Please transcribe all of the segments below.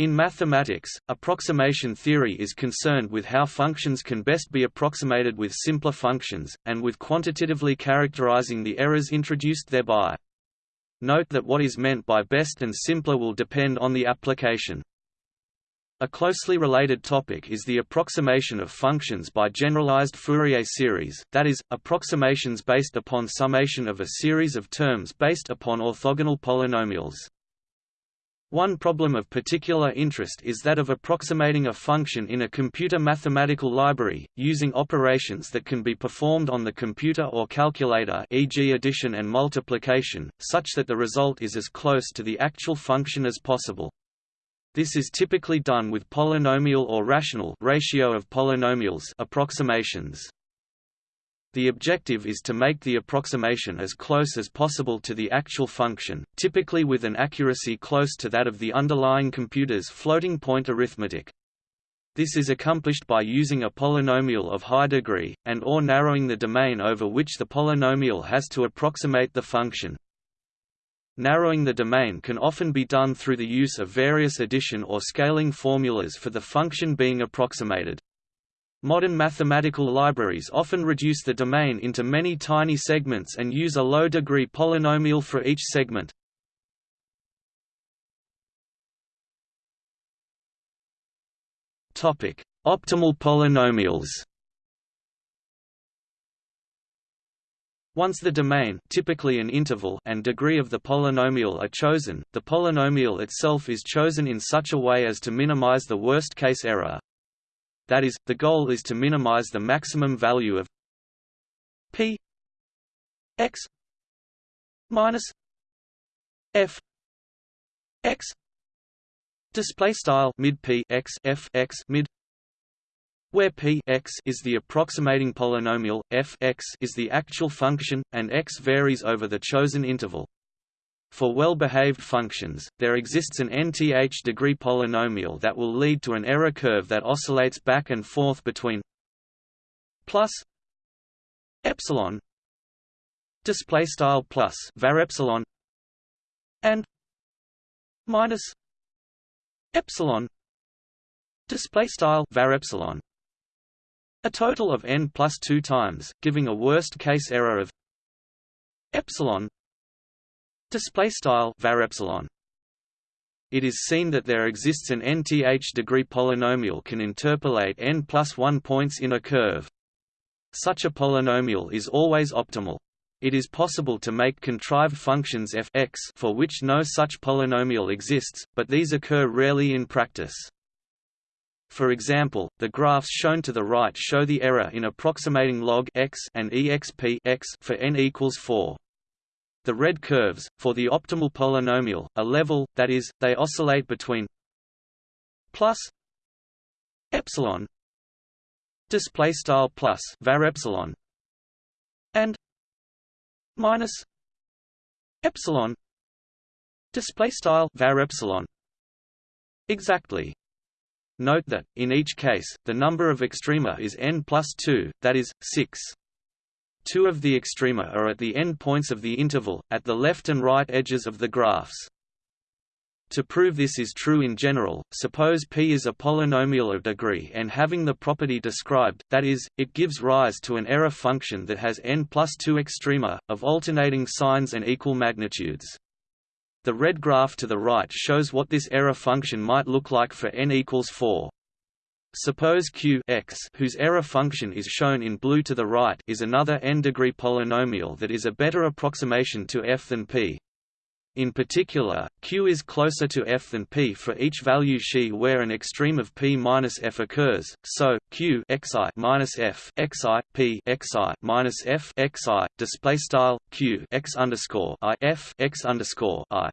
In mathematics, approximation theory is concerned with how functions can best be approximated with simpler functions, and with quantitatively characterizing the errors introduced thereby. Note that what is meant by best and simpler will depend on the application. A closely related topic is the approximation of functions by generalized Fourier series, that is, approximations based upon summation of a series of terms based upon orthogonal polynomials. One problem of particular interest is that of approximating a function in a computer mathematical library, using operations that can be performed on the computer or calculator e.g. addition and multiplication, such that the result is as close to the actual function as possible. This is typically done with polynomial or rational ratio of polynomials approximations. The objective is to make the approximation as close as possible to the actual function, typically with an accuracy close to that of the underlying computer's floating-point arithmetic. This is accomplished by using a polynomial of high degree, and or narrowing the domain over which the polynomial has to approximate the function. Narrowing the domain can often be done through the use of various addition or scaling formulas for the function being approximated. Modern mathematical libraries often reduce the domain into many tiny segments and use a low-degree polynomial for each segment. Topic: Optimal polynomials Once the domain typically an interval and degree of the polynomial are chosen, the polynomial itself is chosen in such a way as to minimize the worst-case error, that is, the goal is to minimize the maximum value of p x minus f x display style mid p x f x mid where p x is the approximating polynomial, f x is the actual function, and x varies over the chosen interval. For well-behaved functions, there exists an nth degree polynomial that will lead to an error curve that oscillates back and forth between plus epsilon display style plus var epsilon and minus epsilon display style var epsilon. A total of n plus 2 times giving a worst case error of epsilon display style var epsilon it is seen that there exists an nth degree polynomial can interpolate n plus 1 points in a curve. Such a polynomial is always optimal. It is possible to make contrived functions f x for which no such polynomial exists, but these occur rarely in practice. For example, the graphs shown to the right show the error in approximating log x and exp x for n equals 4. The red curves, for the optimal polynomial, are level, that is, they oscillate between plus epsilon display style plus var epsilon and minus epsilon display style var epsilon. Exactly. Note that in each case the number of extrema is n plus 2 that is 6 Two of the extrema are at the end points of the interval, at the left and right edges of the graphs. To prove this is true in general, suppose P is a polynomial of degree and having the property described, that is, it gives rise to an error function that has n plus 2 extrema, of alternating signs and equal magnitudes. The red graph to the right shows what this error function might look like for n equals 4. Suppose q x whose error function is shown in blue to the right is another n-degree polynomial that is a better approximation to f than p. In particular, q is closer to f than p for each value xi where an extreme of p minus f occurs. So q xi minus f xi p xi minus f xi display style q x underscore i f x underscore i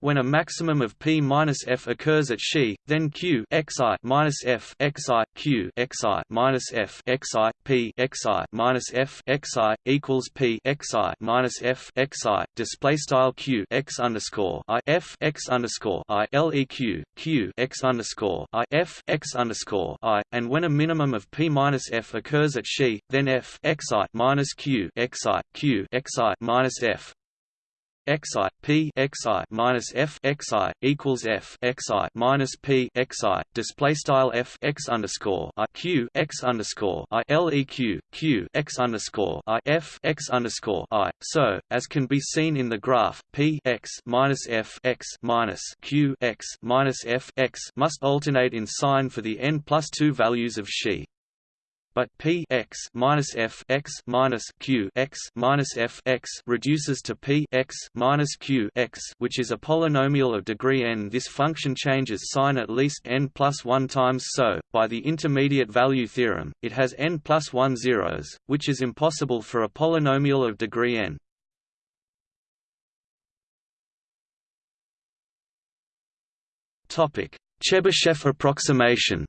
when a maximum of p minus f occurs at xi, then q xi minus f xi q xi minus f xi p xi minus f xi equals p xi minus f xi display style q x underscore i f x underscore i leq q x underscore i f x underscore i, and when a minimum of p minus f occurs at xi, then f xi minus q xi q xi minus f xi p xi minus f xi equals f xi minus p xi display style f x underscore i q x underscore i leq q x underscore i f x underscore i. So, as can be seen in the graph, p x minus f x minus q x minus f x must alternate in sign for the n plus two values of xi but p x minus f x minus q x minus f x reduces to p x minus q x, which is a polynomial of degree n. This function changes sign at least n plus one times. So, by the intermediate value theorem, it has n plus one zeros, which is impossible for a polynomial of degree n. Topic: Chebyshev approximation.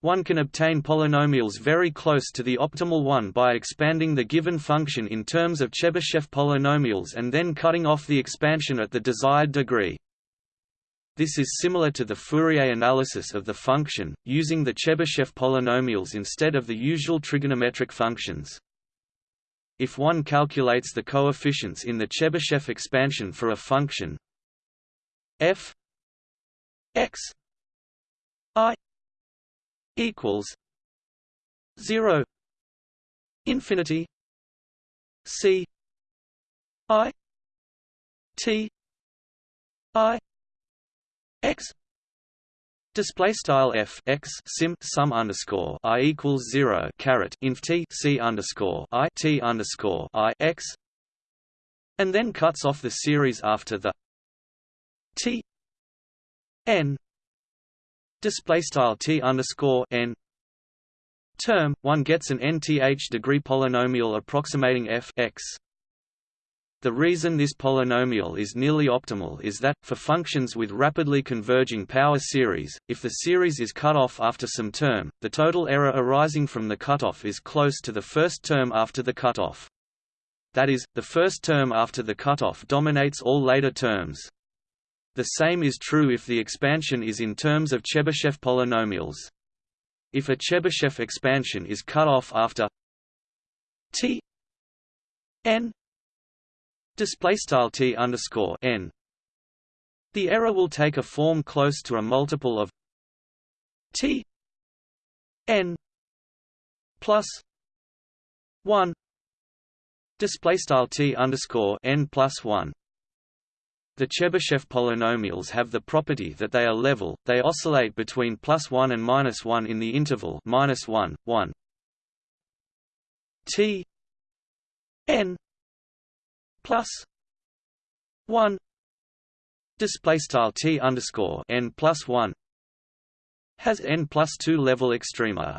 One can obtain polynomials very close to the optimal one by expanding the given function in terms of Chebyshev polynomials and then cutting off the expansion at the desired degree. This is similar to the Fourier analysis of the function, using the Chebyshev polynomials instead of the usual trigonometric functions. If one calculates the coefficients in the Chebyshev expansion for a function f x i equals zero infinity C I T I X Display style f x sim sum underscore i equals zero caret inf t c underscore i t underscore i x, and then cuts off the series after the t n display style t underscore n term, one gets an nth degree polynomial approximating f x. The reason this polynomial is nearly optimal is that, for functions with rapidly converging power series, if the series is cut off after some term, the total error arising from the cutoff is close to the first term after the cutoff. That is, the first term after the cutoff dominates all later terms. The same is true if the expansion is in terms of Chebyshev polynomials. If a Chebyshev expansion is cut off after t n display style t underscore n, the error will take a form close to a multiple of t n plus one display style t underscore n plus one. The Chebyshev polynomials have the property that they are level, they oscillate between plus 1 and minus 1 in the interval minus 1, 1. T n plus 1 display style t underscore n plus 1 has n plus 2 level extrema.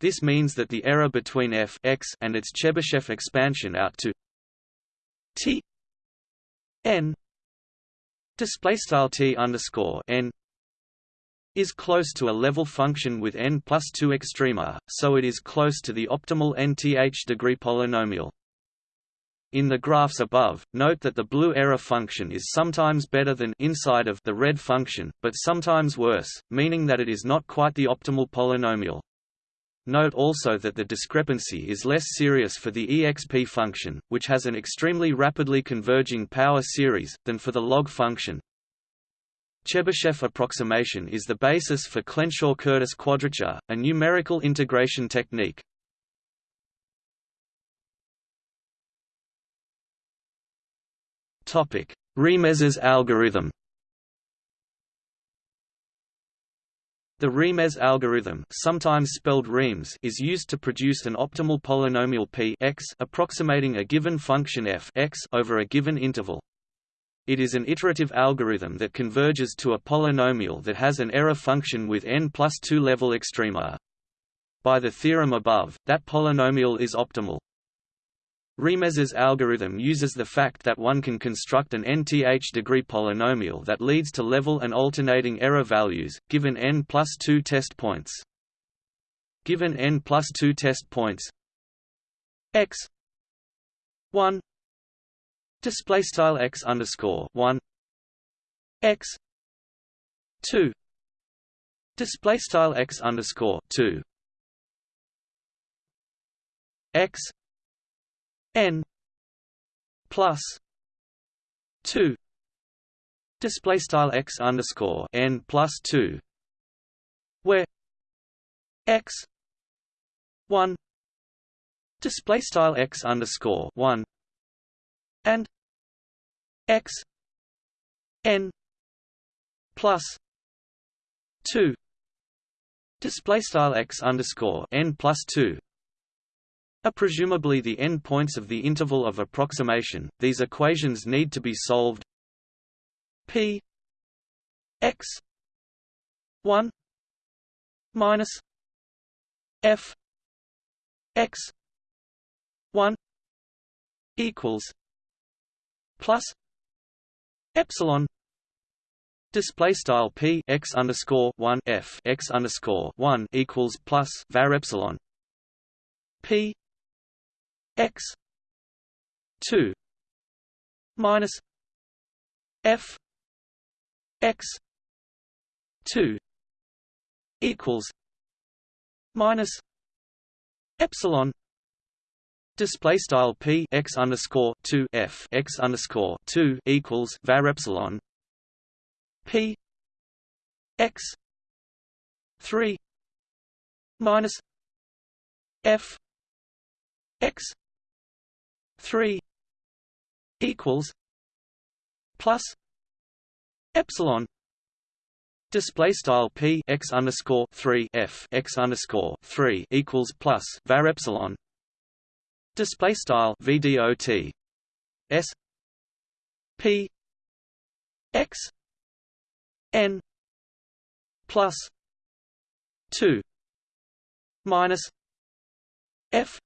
This means that the error between f x and its Chebyshev expansion out to t n display style t underscore n is close to a level function with n plus 2 extrema, so it is close to the optimal nth degree polynomial. In the graphs above, note that the blue error function is sometimes better than inside of the red function, but sometimes worse, meaning that it is not quite the optimal polynomial. Note also that the discrepancy is less serious for the exp function, which has an extremely rapidly converging power series, than for the log function. Chebyshev approximation is the basis for Clenshaw-Curtis quadrature, a numerical integration technique. Remez's algorithm The Remez algorithm sometimes spelled Remes is used to produce an optimal polynomial p x approximating a given function f x over a given interval. It is an iterative algorithm that converges to a polynomial that has an error function with n plus 2 level extrema. By the theorem above, that polynomial is optimal. Remez's algorithm uses the fact that one can construct an nth degree polynomial that leads to level and alternating error values, given n plus 2 test points. Given n plus 2 test points x 1 display style x underscore 1 x 2 display style x underscore 2 x n plus two. Display style x underscore n plus two. Where x one. Display style x underscore one. And x n plus two. Display style x underscore n plus two are presumably the endpoints of the interval of approximation. These equations need to be solved. P x one minus f x one equals plus epsilon display style p x underscore one f x underscore one equals plus var epsilon p x two minus f x two equals minus epsilon display style p x underscore two f x underscore two equals var epsilon p x three minus f x 3 equals plus epsilon display style p x underscore 3 f x underscore 3 equals plus var epsilon display style vdot s p x n plus 2 minus f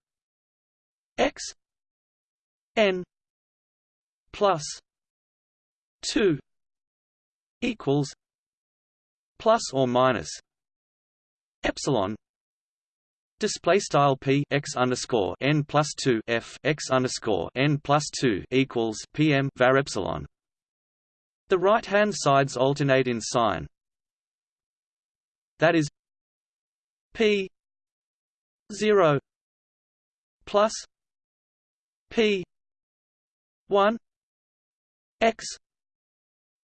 x n plus 2 equals plus or minus epsilon Display style p x underscore n plus two f x underscore n plus two equals pm var epsilon. The right hand sides alternate in sign. That is p zero plus P one X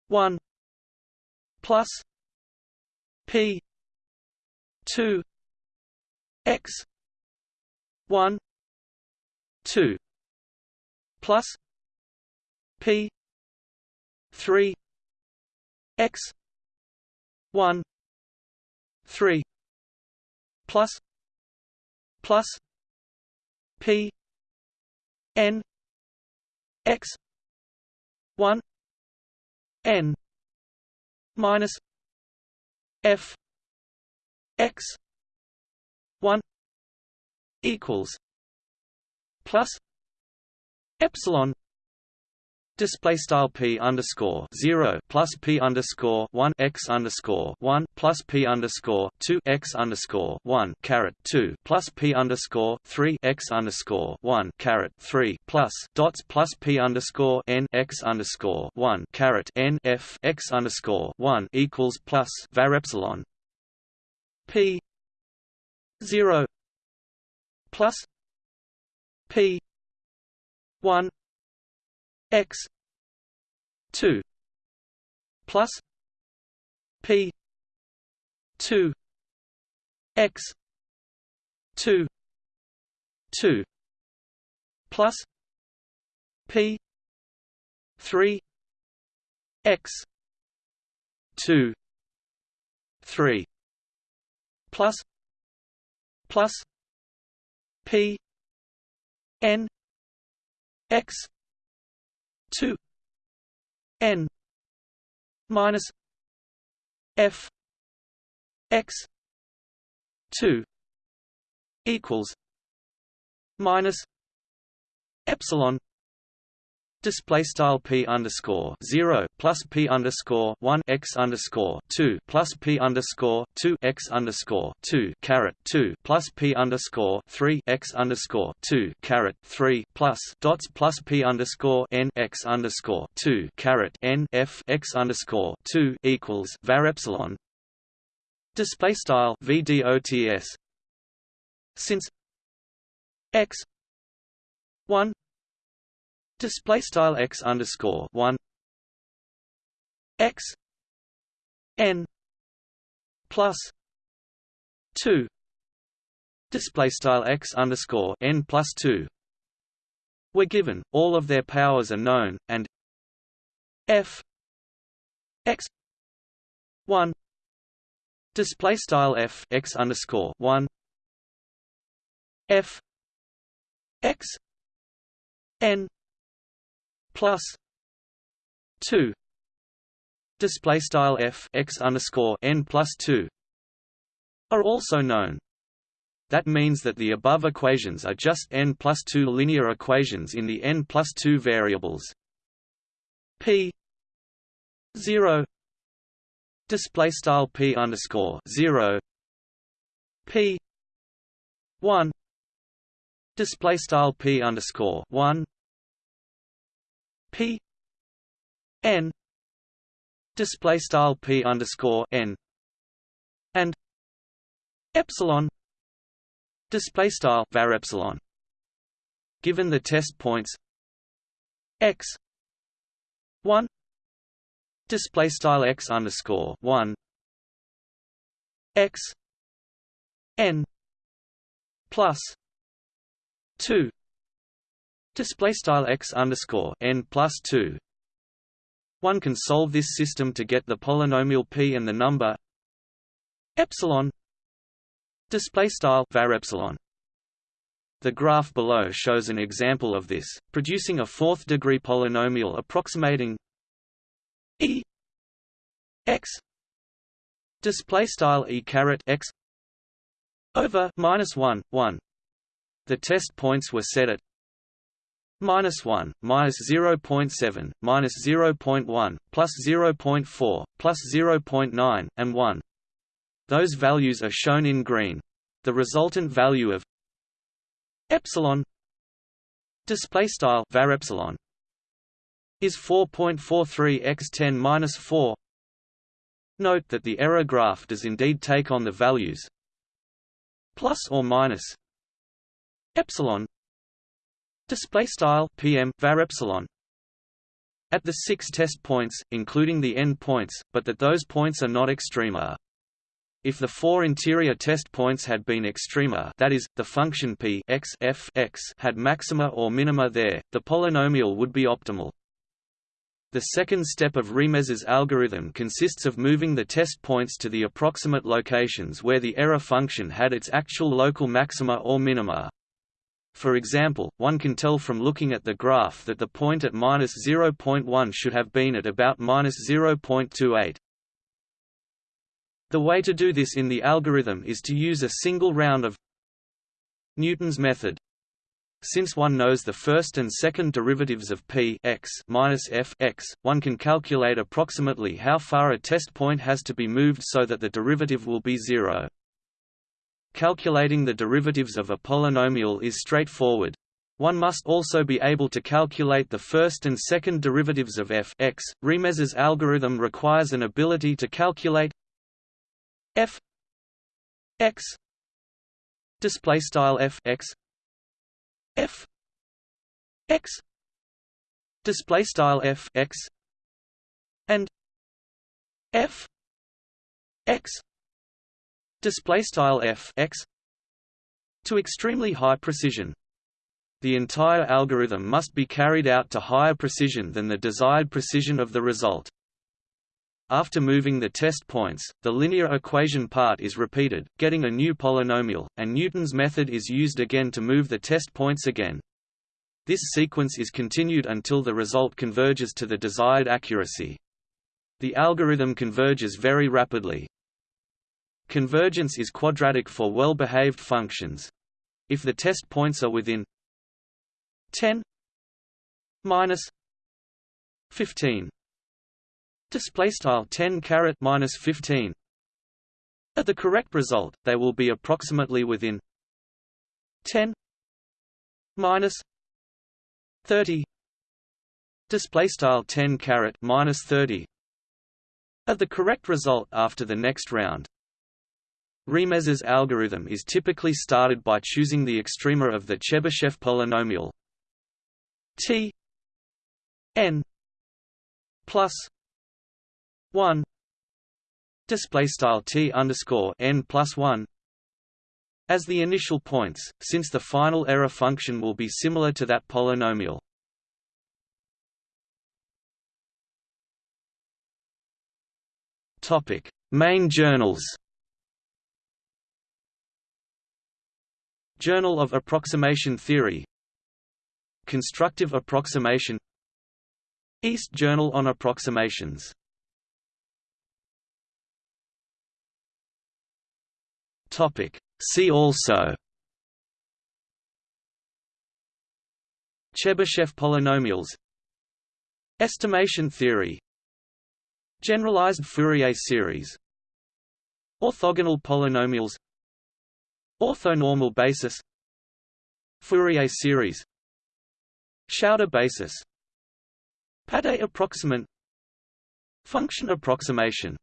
one plus P two X one two plus P three X one three plus plus P n x 1 n minus f x 1 equals plus epsilon display style p underscore zero plus p underscore one x underscore one plus p underscore two x underscore one caret two plus p underscore three x underscore one caret three plus dots plus p underscore n x underscore one caret n f x underscore one equals plus var epsilon p zero plus p one x 2 plus p 2 x 2 2 plus p 3 x 2 3 plus plus p n x 2 n minus f x 2 equals minus epsilon display style p underscore zero plus p underscore one x underscore two plus p underscore two x underscore two caret two plus p underscore three x underscore two caret three plus dots plus p underscore n x underscore two caret n f x underscore two equals var epsilon. Display style vdots since x one display style x underscore one. X. N. Plus two. Display style x underscore n plus two. Were given. All of their powers are known, and f. X. one. Display style f x underscore one. F. X. N plus two. Display style f x underscore n plus two are also known. That means that the above equations are just n plus 2 linear equations in the n plus 2 variables. p 0 display style p underscore 0 p 1 display style p underscore 1 p n display style p underscore n and epsilon display style var epsilon. Given the test points x 1 display style x underscore 1 x n plus 2 display style x underscore n plus 2 one can solve this system to get the polynomial p and the number epsilon display style var epsilon. The graph below shows an example of this producing a fourth degree polynomial approximating e x display style e caret x over minus 1 1 the test points were set at minus 1, minus 0.7, minus 0.1, plus 0.4, plus 0.9, and 1. Those values are shown in green. The resultant value of epsilon display style var epsilon is 4.43 x 10 minus 4. Note that the error graph does indeed take on the values plus or minus epsilon display style pm var epsilon at the six test points, including the end points, but that those points are not extrema. If the four interior test points had been extrema that is, the function p x f x had maxima or minima there, the polynomial would be optimal. The second step of Remez's algorithm consists of moving the test points to the approximate locations where the error function had its actual local maxima or minima. For example, one can tell from looking at the graph that the point at minus 0.1 should have been at about minus 0.28. The way to do this in the algorithm is to use a single round of Newton's method. Since one knows the first and second derivatives of p x minus f x, one can calculate approximately how far a test point has to be moved so that the derivative will be zero. Calculating the derivatives of a polynomial is straightforward. One must also be able to calculate the first and second derivatives of f x. Remez's algorithm requires an ability to calculate f x. Display style f x. F x. Display style f x. And f x display style f x to extremely high precision. The entire algorithm must be carried out to higher precision than the desired precision of the result. After moving the test points, the linear equation part is repeated, getting a new polynomial, and Newton's method is used again to move the test points again. This sequence is continued until the result converges to the desired accuracy. The algorithm converges very rapidly, Convergence is quadratic for well-behaved functions. If the test points are within 10 minus 15 display style 10 caret minus 15 at the correct result they will be approximately within 10 minus 30 display style 10 caret minus 30 at the correct result after the next round Remez's algorithm is typically started by choosing the extrema of the Chebyshev polynomial t n plus 1 display style t underscore n plus 1 as the initial points, since the final error function will be similar to that polynomial. Topic: Main journals. Journal of Approximation Theory. Constructive Approximation. East Journal on Approximations. Topic. See also. Chebyshev polynomials. Estimation theory. Generalized Fourier series. Orthogonal polynomials Orthonormal basis. Fourier series. Schauder basis. Pade approximant. Function approximation